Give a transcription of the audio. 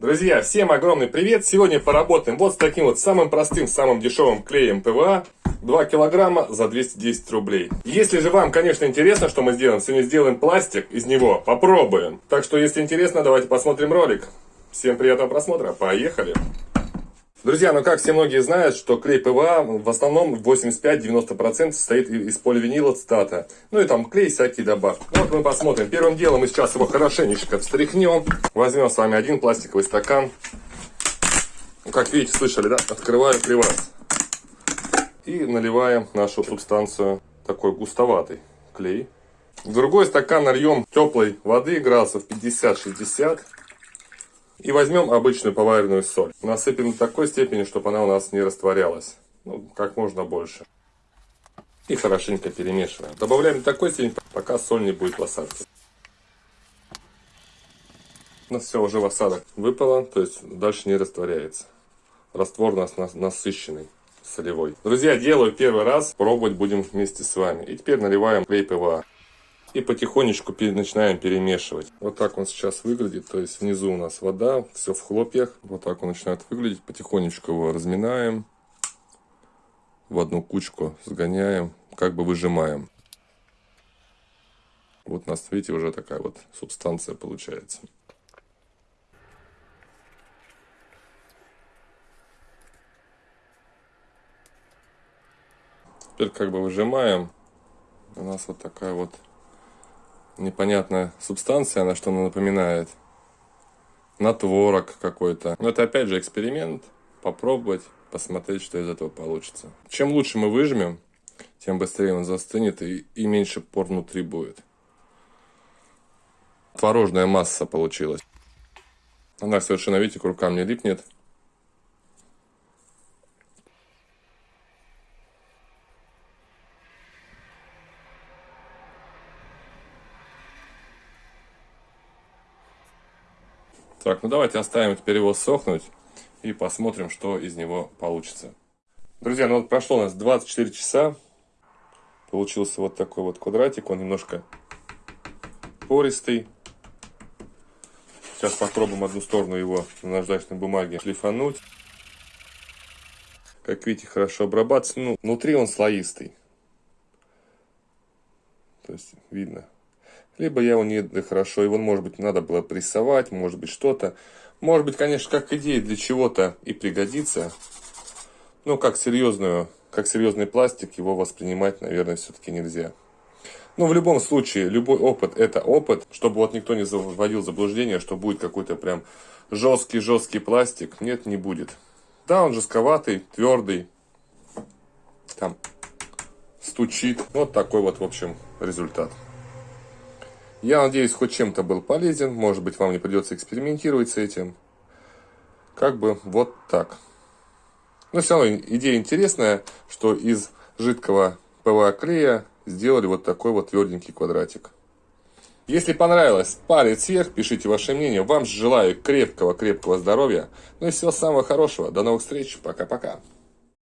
Друзья, всем огромный привет! Сегодня поработаем вот с таким вот самым простым, самым дешевым клеем ПВА. 2 килограмма за 210 рублей. Если же вам, конечно, интересно, что мы сделаем, сегодня сделаем пластик из него, попробуем. Так что, если интересно, давайте посмотрим ролик. Всем приятного просмотра, поехали! Друзья, ну как все многие знают, что клей ПВА в основном 85-90% состоит из поливинилацетата. Ну и там клей всякие добавки. Ну, вот мы посмотрим. Первым делом мы сейчас его хорошенечко встряхнем. Возьмем с вами один пластиковый стакан. Ну, как видите, слышали, да? Открываю клевас. И наливаем нашу субстанцию такой густоватый клей. В другой стакан нальем теплой воды градусов 50-60. И возьмем обычную поваренную соль. Насыпем до такой степени, чтобы она у нас не растворялась. Ну, как можно больше. И хорошенько перемешиваем. Добавляем до такой степени, пока соль не будет в осадке. Нас все уже в осадок выпало, то есть дальше не растворяется. Раствор у нас насыщенный, солевой. Друзья, делаю первый раз, пробовать будем вместе с вами. И теперь наливаем клей ПВА. И потихонечку начинаем перемешивать. Вот так он сейчас выглядит. То есть внизу у нас вода, все в хлопьях. Вот так он начинает выглядеть. Потихонечку его разминаем. В одну кучку сгоняем. Как бы выжимаем. Вот у нас, видите, уже такая вот субстанция получается. Теперь как бы выжимаем. У нас вот такая вот непонятная субстанция, на что она напоминает. На творог какой-то. Но это опять же эксперимент. Попробовать, посмотреть, что из этого получится. Чем лучше мы выжмем, тем быстрее он застынет и, и меньше пор внутри будет. Творожная масса получилась. Она совершенно, видите, к рукам не липнет. Так, ну давайте оставим теперь его сохнуть и посмотрим, что из него получится. Друзья, ну вот прошло у нас 24 часа. Получился вот такой вот квадратик. Он немножко пористый. Сейчас попробуем одну сторону его на наждачной бумаге шлифануть. Как видите, хорошо обрабатывается. Ну, внутри он слоистый. То есть видно либо я его не хорошо, его, может быть, надо было прессовать, может быть, что-то. Может быть, конечно, как идея для чего-то и пригодится, но как серьезную, как серьезный пластик его воспринимать, наверное, все-таки нельзя. Но в любом случае, любой опыт это опыт, чтобы вот никто не вводил заблуждение, что будет какой-то прям жесткий-жесткий пластик. Нет, не будет. Да, он жестковатый, твердый, там стучит. Вот такой вот, в общем, результат. Я надеюсь, хоть чем-то был полезен. Может быть, вам не придется экспериментировать с этим. Как бы вот так. Но все равно идея интересная, что из жидкого ПВА клея сделали вот такой вот тверденький квадратик. Если понравилось, палец вверх, пишите ваше мнение. Вам желаю крепкого-крепкого здоровья. Ну и всего самого хорошего. До новых встреч. Пока-пока.